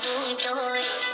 do joy.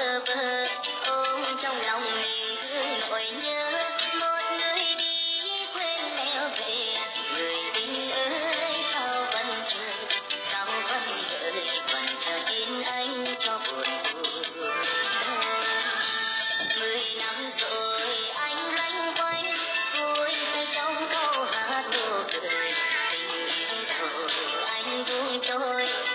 bơ ôm trong lòng niềm thương nỗi nhớ một người đi quên leo về người tình ơi sao vẫn thương sao vẫn đợi vẫn chờ tin anh cho buồn mười năm rồi anh loanh quanh vui say trong câu hát nụ cười tình yêu rồi anh buông trôi